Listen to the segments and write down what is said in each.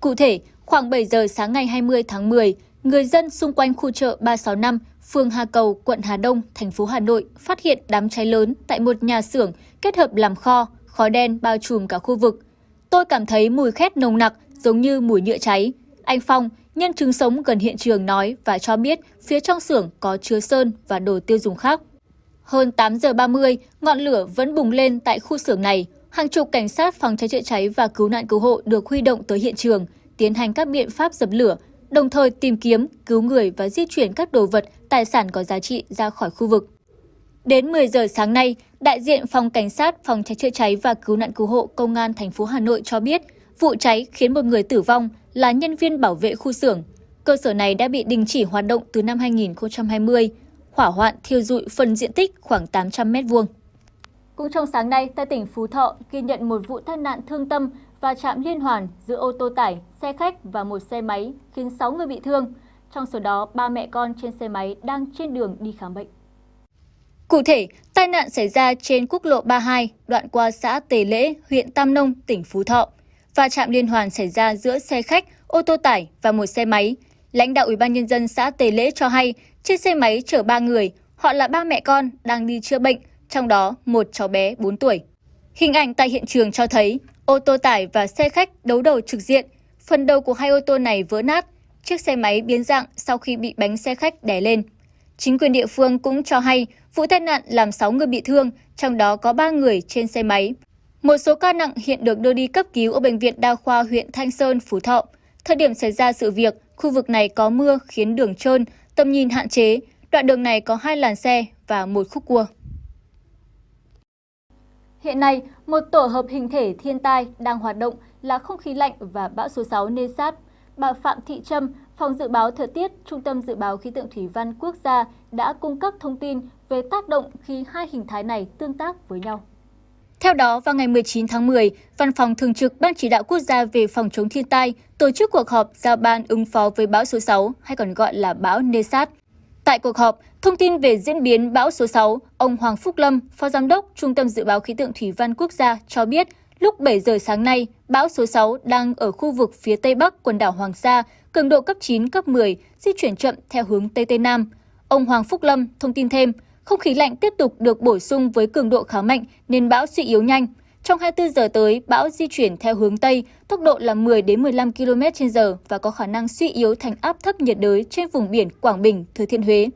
Cụ thể, khoảng 7 giờ sáng ngày 20 tháng 10, người dân xung quanh khu chợ 365, phường Hà Cầu, quận Hà Đông, thành phố Hà Nội phát hiện đám cháy lớn tại một nhà xưởng kết hợp làm kho, khói đen bao trùm cả khu vực. Tôi cảm thấy mùi khét nồng nặc giống như mùi nhựa cháy. Anh Phong, nhân chứng sống gần hiện trường nói và cho biết phía trong xưởng có chứa sơn và đồ tiêu dùng khác. Hơn 8 giờ 30, ngọn lửa vẫn bùng lên tại khu xưởng này. Hàng chục cảnh sát phòng cháy chữa cháy và cứu nạn cứu hộ được huy động tới hiện trường, tiến hành các biện pháp dập lửa, đồng thời tìm kiếm, cứu người và di chuyển các đồ vật, tài sản có giá trị ra khỏi khu vực. Đến 10 giờ sáng nay, đại diện phòng cảnh sát phòng cháy chữa cháy và cứu nạn cứu hộ công an thành phố Hà Nội cho biết, vụ cháy khiến một người tử vong là nhân viên bảo vệ khu xưởng. Cơ sở này đã bị đình chỉ hoạt động từ năm 2020. Hỏa hoạn thiêu dụi phần diện tích khoảng 800 m2. Cũng trong sáng nay, tại tỉnh Phú Thọ ghi nhận một vụ tai nạn thương tâm và chạm liên hoàn giữa ô tô tải, xe khách và một xe máy khiến 6 người bị thương. Trong số đó, ba mẹ con trên xe máy đang trên đường đi khám bệnh. Cụ thể, tai nạn xảy ra trên quốc lộ 32, đoạn qua xã Tề Lễ, huyện Tam Nông, tỉnh Phú Thọ. Và chạm liên hoàn xảy ra giữa xe khách, ô tô tải và một xe máy. Lãnh đạo Ủy ban nhân dân xã Tề Lễ cho hay, chiếc xe máy chở 3 người, họ là ba mẹ con đang đi chữa bệnh, trong đó một cháu bé 4 tuổi. Hình ảnh tại hiện trường cho thấy ô tô tải và xe khách đấu đầu trực diện. Phần đầu của hai ô tô này vỡ nát, chiếc xe máy biến dạng sau khi bị bánh xe khách đè lên. Chính quyền địa phương cũng cho hay vụ tai nạn làm 6 người bị thương, trong đó có 3 người trên xe máy. Một số ca nặng hiện được đưa đi cấp cứu ở Bệnh viện Đa khoa huyện Thanh Sơn, Phú Thọ. Thời điểm xảy ra sự việc, khu vực này có mưa khiến đường trơn, tầm nhìn hạn chế. Đoạn đường này có hai làn xe và một khúc cua. Hiện nay, một tổ hợp hình thể thiên tai đang hoạt động là không khí lạnh và bão số 6 Nesat. Bà Phạm Thị Trâm, Phòng Dự báo Thời tiết, Trung tâm Dự báo Khí tượng Thủy văn Quốc gia đã cung cấp thông tin về tác động khi hai hình thái này tương tác với nhau. Theo đó, vào ngày 19 tháng 10, Văn phòng Thường trực Ban Chỉ đạo Quốc gia về phòng chống thiên tai tổ chức cuộc họp giao ban ứng phó với bão số 6, hay còn gọi là bão Nesat. Tại cuộc họp, thông tin về diễn biến bão số 6, ông Hoàng Phúc Lâm, Phó Giám đốc Trung tâm Dự báo Khí tượng Thủy văn Quốc gia cho biết, lúc 7 giờ sáng nay, bão số 6 đang ở khu vực phía tây bắc quần đảo Hoàng Sa, cường độ cấp 9, cấp 10, di chuyển chậm theo hướng Tây Tây Nam. Ông Hoàng Phúc Lâm thông tin thêm, không khí lạnh tiếp tục được bổ sung với cường độ khá mạnh nên bão suy yếu nhanh. Trong 24 giờ tới, bão di chuyển theo hướng Tây, tốc độ là 10 đến 15 km/h và có khả năng suy yếu thành áp thấp nhiệt đới trên vùng biển Quảng Bình, Thừa Thiên Huế.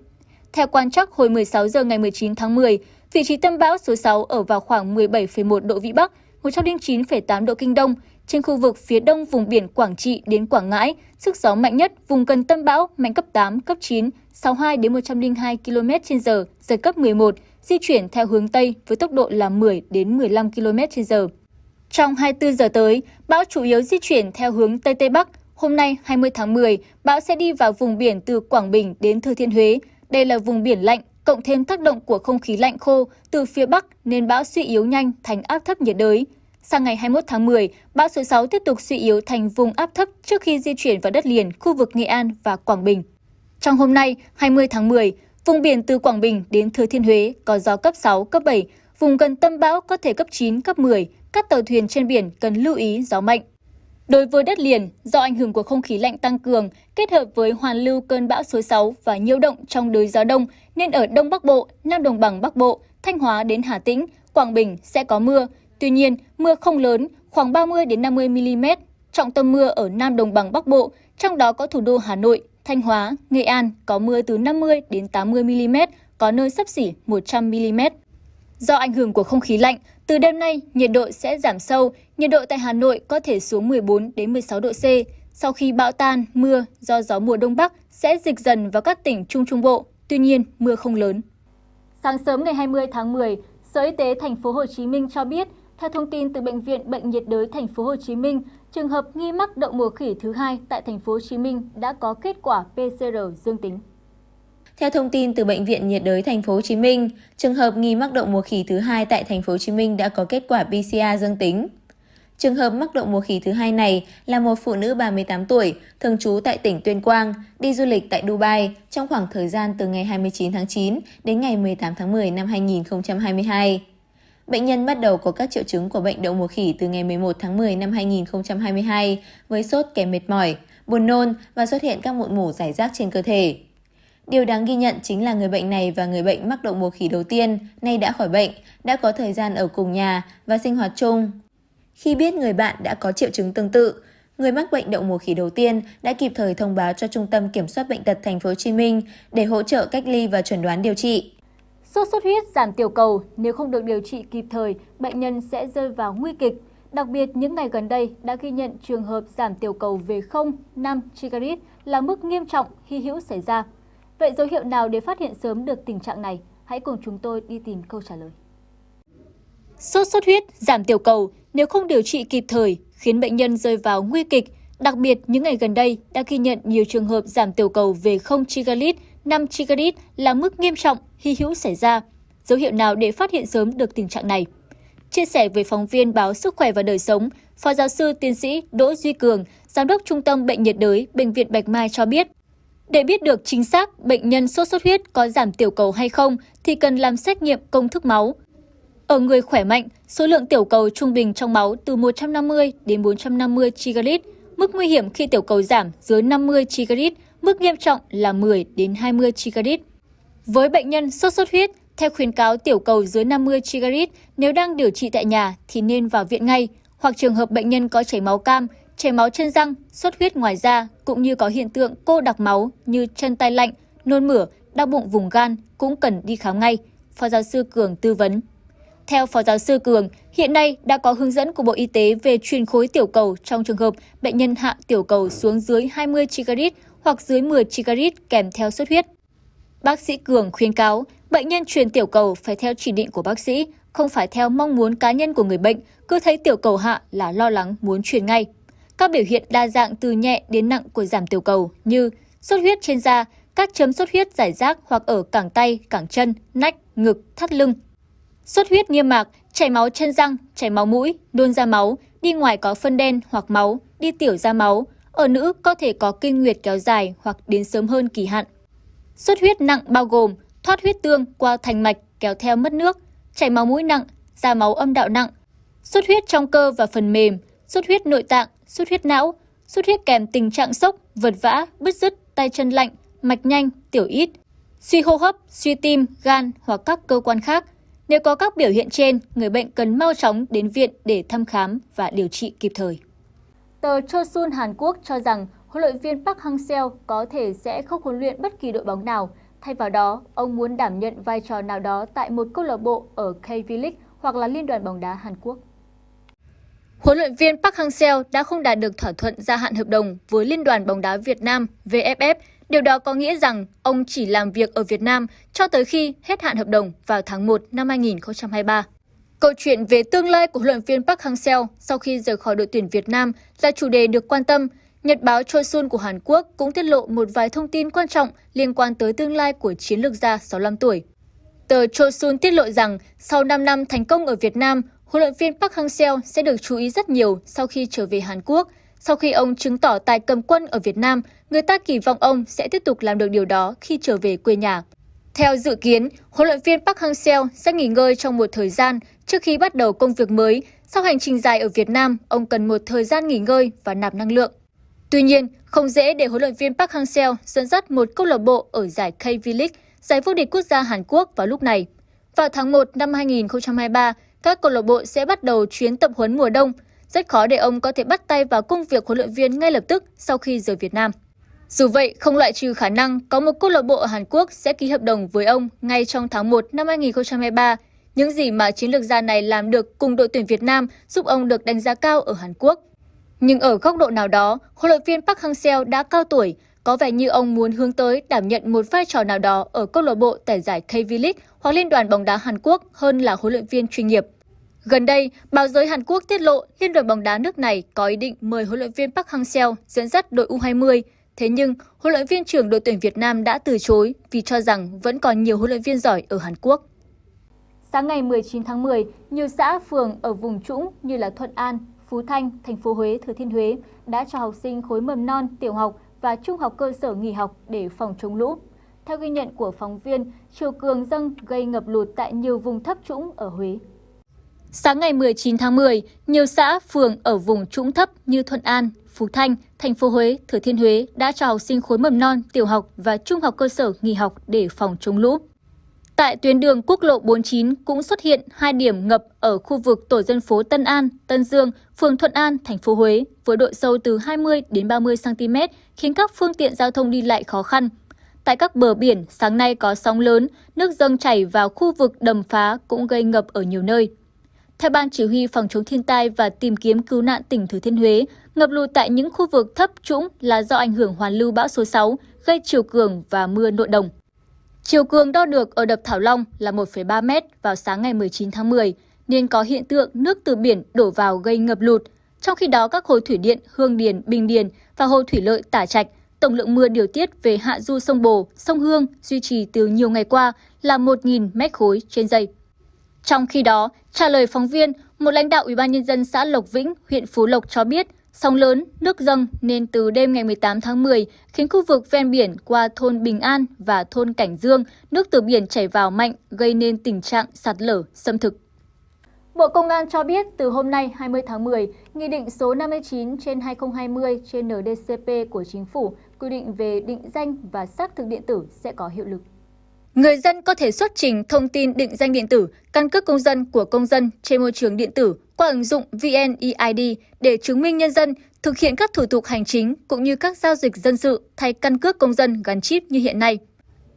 Theo quan trắc hồi 16 giờ ngày 19 tháng 10, vị trí tâm bão số 6 ở vào khoảng 17,1 độ Vĩ Bắc, 109,8 độ Kinh Đông, trên khu vực phía đông vùng biển Quảng Trị đến Quảng Ngãi, sức gió mạnh nhất vùng gần tâm bão mạnh cấp 8, cấp 9, 62 đến 102 km/h, giật cấp 11, di chuyển theo hướng Tây với tốc độ là 10 đến 15 km/h. Trong 24 giờ tới, bão chủ yếu di chuyển theo hướng Tây Tây Bắc. Hôm nay 20 tháng 10, bão sẽ đi vào vùng biển từ Quảng Bình đến Thừa Thiên Huế. Đây là vùng biển lạnh, cộng thêm tác động của không khí lạnh khô từ phía Bắc nên bão suy yếu nhanh thành áp thấp nhiệt đới. Sang ngày 21 tháng 10, bão số 6 tiếp tục suy yếu thành vùng áp thấp trước khi di chuyển vào đất liền khu vực Nghệ An và Quảng Bình. Trong hôm nay, 20 tháng 10, vùng biển từ Quảng Bình đến Thừa Thiên Huế có gió cấp 6, cấp 7, vùng gần tâm bão có thể cấp 9, cấp 10, các tàu thuyền trên biển cần lưu ý gió mạnh. Đối với đất liền, do ảnh hưởng của không khí lạnh tăng cường, kết hợp với hoàn lưu cơn bão số 6 và nhiễu động trong đới gió đông, nên ở Đông Bắc Bộ, Nam Đồng bằng Bắc Bộ, Thanh Hóa đến Hà Tĩnh, Quảng Bình sẽ có mưa. Tuy nhiên, mưa không lớn, khoảng 30 đến 50 mm. Trọng tâm mưa ở Nam Đồng bằng Bắc Bộ, trong đó có thủ đô Hà Nội, Thanh Hóa, Nghệ An có mưa từ 50 đến 80 mm, có nơi sấp xỉ 100 mm. Do ảnh hưởng của không khí lạnh, từ đêm nay nhiệt độ sẽ giảm sâu, nhiệt độ tại Hà Nội có thể xuống 14 đến 16 độ C. Sau khi bão tan, mưa do gió mùa đông bắc sẽ dịch dần vào các tỉnh Trung Trung Bộ, tuy nhiên mưa không lớn. Sáng sớm ngày 20 tháng 10, Sở Y tế thành phố Hồ Chí Minh cho biết, theo thông tin từ bệnh viện Bệnh nhiệt đới thành phố Hồ Chí Minh, trường hợp nghi mắc đậu mùa khỉ thứ hai tại thành phố Hồ Chí Minh đã có kết quả PCR dương tính. Theo thông tin từ bệnh viện nhiệt đới thành phố Hồ Chí Minh, trường hợp nghi mắc đậu mùa khỉ thứ hai tại thành phố Hồ Chí Minh đã có kết quả PCR dương tính. Trường hợp mắc đậu mùa khỉ thứ hai này là một phụ nữ 38 tuổi, thường trú tại tỉnh Tuyên Quang, đi du lịch tại Dubai trong khoảng thời gian từ ngày 29 tháng 9 đến ngày 18 tháng 10 năm 2022. Bệnh nhân bắt đầu có các triệu chứng của bệnh đậu mùa khỉ từ ngày 11 tháng 10 năm 2022 với sốt kèm mệt mỏi, buồn nôn và xuất hiện các mụn mủ giải rác trên cơ thể. Điều đáng ghi nhận chính là người bệnh này và người bệnh mắc đậu mùa khỉ đầu tiên nay đã khỏi bệnh, đã có thời gian ở cùng nhà và sinh hoạt chung. Khi biết người bạn đã có triệu chứng tương tự, người mắc bệnh đậu mùa khỉ đầu tiên đã kịp thời thông báo cho Trung tâm Kiểm soát bệnh tật thành phố Hồ Chí Minh để hỗ trợ cách ly và chuẩn đoán điều trị. Sốt xuất huyết giảm tiểu cầu, nếu không được điều trị kịp thời, bệnh nhân sẽ rơi vào nguy kịch. Đặc biệt, những ngày gần đây đã ghi nhận trường hợp giảm tiểu cầu về 0, 5 Chigarit là mức nghiêm trọng, hy hữu xảy ra. Vậy dấu hiệu nào để phát hiện sớm được tình trạng này? Hãy cùng chúng tôi đi tìm câu trả lời. Sốt xuất huyết, giảm tiểu cầu, nếu không điều trị kịp thời, khiến bệnh nhân rơi vào nguy kịch. Đặc biệt, những ngày gần đây đã ghi nhận nhiều trường hợp giảm tiểu cầu về 0 chigalit 5 Chigarit là mức nghiêm trọng, hy hữu xảy ra. Dấu hiệu nào để phát hiện sớm được tình trạng này? Chia sẻ với phóng viên báo Sức khỏe và đời sống, Phó giáo sư tiến sĩ Đỗ Duy Cường, Giám đốc Trung tâm Bệnh nhiệt đới Bệnh viện Bạch Mai cho biết, để biết được chính xác bệnh nhân sốt xuất huyết có giảm tiểu cầu hay không thì cần làm xét nghiệm công thức máu. Ở người khỏe mạnh, số lượng tiểu cầu trung bình trong máu từ 150 đến 450 chigarit. Mức nguy hiểm khi tiểu cầu giảm dưới 50 chigarit, mức nghiêm trọng là 10 đến 20 chigarit. Với bệnh nhân sốt xuất huyết, theo khuyến cáo tiểu cầu dưới 50 chigarit, nếu đang điều trị tại nhà thì nên vào viện ngay, hoặc trường hợp bệnh nhân có chảy máu cam, chảy máu chân răng, xuất huyết ngoài da, cũng như có hiện tượng cô đặc máu như chân tay lạnh, nôn mửa, đau bụng vùng gan cũng cần đi khám ngay, Phó giáo sư Cường tư vấn. Theo Phó giáo sư Cường, hiện nay đã có hướng dẫn của Bộ Y tế về truyền khối tiểu cầu trong trường hợp bệnh nhân hạ tiểu cầu xuống dưới 20 chigarit hoặc dưới 10 chigarit kèm theo xuất huyết. Bác sĩ Cường khuyên cáo bệnh nhân truyền tiểu cầu phải theo chỉ định của bác sĩ, không phải theo mong muốn cá nhân của người bệnh, cứ thấy tiểu cầu hạ là lo lắng muốn truyền ngay. Các biểu hiện đa dạng từ nhẹ đến nặng của giảm tiểu cầu như xuất huyết trên da, các chấm xuất huyết giải rác hoặc ở cẳng tay, cẳng chân, nách, ngực, thắt lưng. Xuất huyết niêm mạc, chảy máu chân răng, chảy máu mũi, nôn ra máu, đi ngoài có phân đen hoặc máu, đi tiểu ra máu. Ở nữ có thể có kinh nguyệt kéo dài hoặc đến sớm hơn kỳ hạn. Xuất huyết nặng bao gồm thoát huyết tương qua thành mạch kéo theo mất nước, chảy máu mũi nặng, ra máu âm đạo nặng, xuất huyết trong cơ và phần mềm, xuất huyết nội tạng, xuất huyết não, xuất huyết kèm tình trạng sốc, vật vã, bứt rứt, tay chân lạnh, mạch nhanh, tiểu ít, suy hô hấp, suy tim, gan hoặc các cơ quan khác. Nếu có các biểu hiện trên, người bệnh cần mau chóng đến viện để thăm khám và điều trị kịp thời. Tờ Chosun Hàn Quốc cho rằng huấn luyện viên Park Hang-seo có thể sẽ không huấn luyện bất kỳ đội bóng nào. Thay vào đó, ông muốn đảm nhận vai trò nào đó tại một câu lạc bộ ở K League hoặc là Liên đoàn bóng đá Hàn Quốc. Huấn luyện viên Park Hang-seo đã không đạt được thỏa thuận gia hạn hợp đồng với Liên đoàn bóng đá Việt Nam VFF. Điều đó có nghĩa rằng ông chỉ làm việc ở Việt Nam cho tới khi hết hạn hợp đồng vào tháng 1 năm 2023. Câu chuyện về tương lai của huấn luyện viên Park Hang-seo sau khi rời khỏi đội tuyển Việt Nam là chủ đề được quan tâm. Nhật báo Chosun của Hàn Quốc cũng tiết lộ một vài thông tin quan trọng liên quan tới tương lai của chiến lược gia 65 tuổi. Tờ Chosun tiết lộ rằng sau 5 năm thành công ở Việt Nam, huấn luyện viên Park Hang-seo sẽ được chú ý rất nhiều sau khi trở về Hàn Quốc. Sau khi ông chứng tỏ tài cầm quân ở Việt Nam, người ta kỳ vọng ông sẽ tiếp tục làm được điều đó khi trở về quê nhà. Theo dự kiến, huấn luyện viên Park Hang-seo sẽ nghỉ ngơi trong một thời gian trước khi bắt đầu công việc mới. Sau hành trình dài ở Việt Nam, ông cần một thời gian nghỉ ngơi và nạp năng lượng. Tuy nhiên, không dễ để huấn luyện viên Park Hang-seo dẫn dắt một câu lạc bộ ở giải K League, giải vô địch quốc gia Hàn Quốc vào lúc này. Vào tháng 1 năm 2023, các câu lạc bộ sẽ bắt đầu chuyến tập huấn mùa đông. Rất khó để ông có thể bắt tay vào công việc huấn luyện viên ngay lập tức sau khi rời Việt Nam. Dù vậy, không loại trừ khả năng có một câu lạc bộ ở Hàn Quốc sẽ ký hợp đồng với ông ngay trong tháng 1 năm 2023. Những gì mà chiến lược gia này làm được cùng đội tuyển Việt Nam giúp ông được đánh giá cao ở Hàn Quốc. Nhưng ở góc độ nào đó, huấn luyện viên Park Hang-seo đã cao tuổi, có vẻ như ông muốn hướng tới đảm nhận một vai trò nào đó ở câu lạc bộ tại giải K League hoặc Liên đoàn bóng đá Hàn Quốc hơn là huấn luyện viên chuyên nghiệp. Gần đây, báo giới Hàn Quốc tiết lộ Liên đoàn bóng đá nước này có ý định mời huấn luyện viên Park Hang-seo dẫn dắt đội U20. Thế nhưng, huấn luyện viên trưởng đội tuyển Việt Nam đã từ chối vì cho rằng vẫn còn nhiều huấn luyện viên giỏi ở Hàn Quốc. Sáng ngày 19 tháng 10, nhiều xã phường ở vùng trũng như là Thuận An, Phú Thanh, thành phố Huế, Thừa Thiên Huế đã cho học sinh khối mầm non, tiểu học và trung học cơ sở nghỉ học để phòng chống lũ. Theo ghi nhận của phóng viên, chiều cường dâng gây ngập lụt tại nhiều vùng thấp trũng ở Huế. Sáng ngày 19 tháng 10, nhiều xã, phường ở vùng trũng thấp như Thuận An, Phú Thanh, thành phố Huế, Thừa Thiên Huế đã cho học sinh khối mầm non, tiểu học và trung học cơ sở nghỉ học để phòng chống lũ. Tại tuyến đường quốc lộ 49 cũng xuất hiện hai điểm ngập ở khu vực tổ dân phố Tân An, Tân Dương, phường Thuận An, thành phố Huế với độ sâu từ 20 đến 30 cm khiến các phương tiện giao thông đi lại khó khăn. Tại các bờ biển, sáng nay có sóng lớn, nước dâng chảy vào khu vực đầm phá cũng gây ngập ở nhiều nơi. Theo Ban Chỉ huy Phòng chống thiên tai và tìm kiếm cứu nạn tỉnh Thừa Thiên Huế, ngập lụt tại những khu vực thấp trũng là do ảnh hưởng hoàn lưu bão số 6, gây chiều cường và mưa nội đồng. Chiều cường đo được ở đập Thảo Long là 1,3 m vào sáng ngày 19 tháng 10, nên có hiện tượng nước từ biển đổ vào gây ngập lụt. Trong khi đó, các hồ thủy điện Hương Điền, Bình Điền và hồ thủy lợi Tả Trạch, tổng lượng mưa điều tiết về hạ du sông Bồ, sông Hương duy trì từ nhiều ngày qua là 1.000 mét khối trên giây. Trong khi đó, trả lời phóng viên, một lãnh đạo Ủy ban nhân dân xã Lộc Vĩnh, huyện Phú Lộc cho biết, sóng lớn, nước dâng nên từ đêm ngày 18 tháng 10 khiến khu vực ven biển qua thôn Bình An và thôn Cảnh Dương, nước từ biển chảy vào mạnh gây nên tình trạng sạt lở, xâm thực. Bộ Công an cho biết từ hôm nay 20 tháng 10, Nghị định số 59 trên 2020 trên NDCP của Chính phủ quy định về định danh và xác thực điện tử sẽ có hiệu lực. Người dân có thể xuất trình thông tin định danh điện tử, căn cước công dân của công dân trên môi trường điện tử qua ứng dụng VNeID để chứng minh nhân dân, thực hiện các thủ tục hành chính cũng như các giao dịch dân sự thay căn cước công dân gắn chip như hiện nay.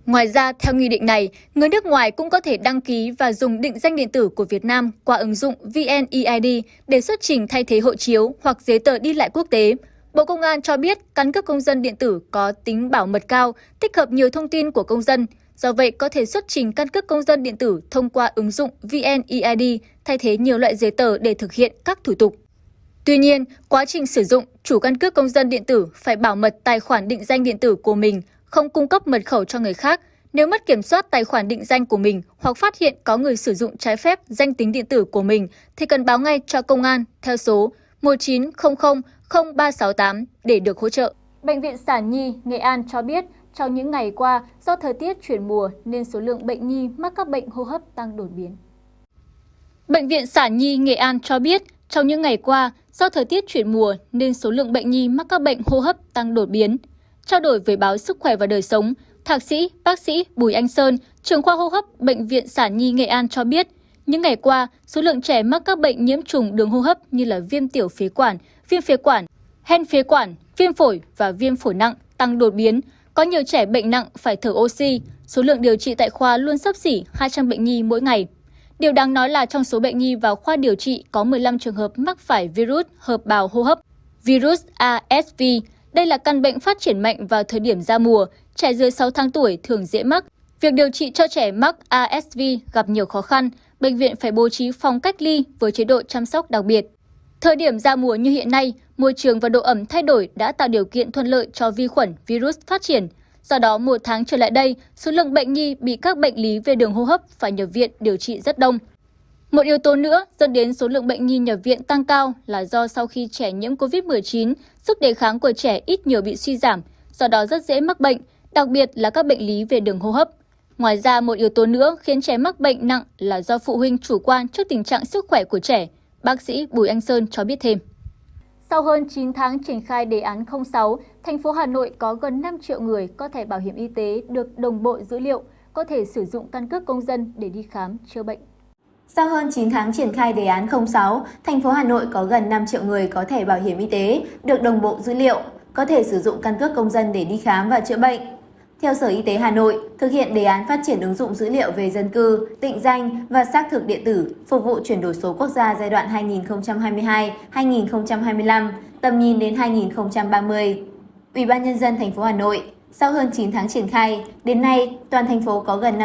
Ngoài ra, theo nghị định này, người nước ngoài cũng có thể đăng ký và dùng định danh điện tử của Việt Nam qua ứng dụng VNeID để xuất trình thay thế hộ chiếu hoặc giấy tờ đi lại quốc tế. Bộ Công an cho biết căn cước công dân điện tử có tính bảo mật cao, tích hợp nhiều thông tin của công dân, Do vậy, có thể xuất trình căn cước công dân điện tử thông qua ứng dụng VNeID thay thế nhiều loại giấy tờ để thực hiện các thủ tục. Tuy nhiên, quá trình sử dụng, chủ căn cước công dân điện tử phải bảo mật tài khoản định danh điện tử của mình, không cung cấp mật khẩu cho người khác. Nếu mất kiểm soát tài khoản định danh của mình hoặc phát hiện có người sử dụng trái phép danh tính điện tử của mình thì cần báo ngay cho công an theo số 1900 0368 để được hỗ trợ. Bệnh viện Sản Nhi, Nghệ An cho biết trong những ngày qua, do thời tiết chuyển mùa nên số lượng bệnh nhi mắc các bệnh hô hấp tăng đột biến. Bệnh viện Sản Nhi Nghệ An cho biết, trong những ngày qua, do thời tiết chuyển mùa nên số lượng bệnh nhi mắc các bệnh hô hấp tăng đột biến. Trao đổi với báo Sức khỏe và đời sống, Thạc sĩ, bác sĩ Bùi Anh Sơn, trưởng khoa hô hấp Bệnh viện Sản Nhi Nghệ An cho biết, những ngày qua, số lượng trẻ mắc các bệnh nhiễm trùng đường hô hấp như là viêm tiểu phế quản, viêm phế quản, hen phế quản, viêm phổi và viêm phổi nặng tăng đột biến, có nhiều trẻ bệnh nặng phải thở oxy, số lượng điều trị tại khoa luôn sấp xỉ 200 bệnh nhi mỗi ngày. Điều đáng nói là trong số bệnh nhi vào khoa điều trị có 15 trường hợp mắc phải virus hợp bào hô hấp, virus ASV. Đây là căn bệnh phát triển mạnh vào thời điểm ra mùa, trẻ dưới 6 tháng tuổi thường dễ mắc. Việc điều trị cho trẻ mắc ASV gặp nhiều khó khăn, bệnh viện phải bố trí phòng cách ly với chế độ chăm sóc đặc biệt. Thời điểm ra mùa như hiện nay, môi trường và độ ẩm thay đổi đã tạo điều kiện thuận lợi cho vi khuẩn, virus phát triển. Do đó, một tháng trở lại đây, số lượng bệnh nhi bị các bệnh lý về đường hô hấp phải nhập viện điều trị rất đông. Một yếu tố nữa dẫn đến số lượng bệnh nhi nhập viện tăng cao là do sau khi trẻ nhiễm COVID-19, sức đề kháng của trẻ ít nhiều bị suy giảm, do đó rất dễ mắc bệnh, đặc biệt là các bệnh lý về đường hô hấp. Ngoài ra, một yếu tố nữa khiến trẻ mắc bệnh nặng là do phụ huynh chủ quan trước tình trạng sức khỏe của trẻ. Bác sĩ Bùi Anh Sơn cho biết thêm. Sau hơn 9 tháng triển khai đề án 06, thành phố Hà Nội có gần 5 triệu người có thẻ bảo hiểm y tế được đồng bộ dữ liệu, có thể sử dụng căn cước công dân để đi khám, chữa bệnh. Sau hơn 9 tháng triển khai đề án 06, thành phố Hà Nội có gần 5 triệu người có thẻ bảo hiểm y tế được đồng bộ dữ liệu, có thể sử dụng căn cước công dân để đi khám và chữa bệnh. Theo Sở Y tế Hà Nội, thực hiện đề án phát triển ứng dụng dữ liệu về dân cư, định danh và xác thực điện tử phục vụ chuyển đổi số quốc gia giai đoạn 2022-2025, tầm nhìn đến 2030. Ủy ban nhân dân thành phố Hà Nội, sau hơn 9 tháng triển khai, đến nay toàn thành phố có gần 5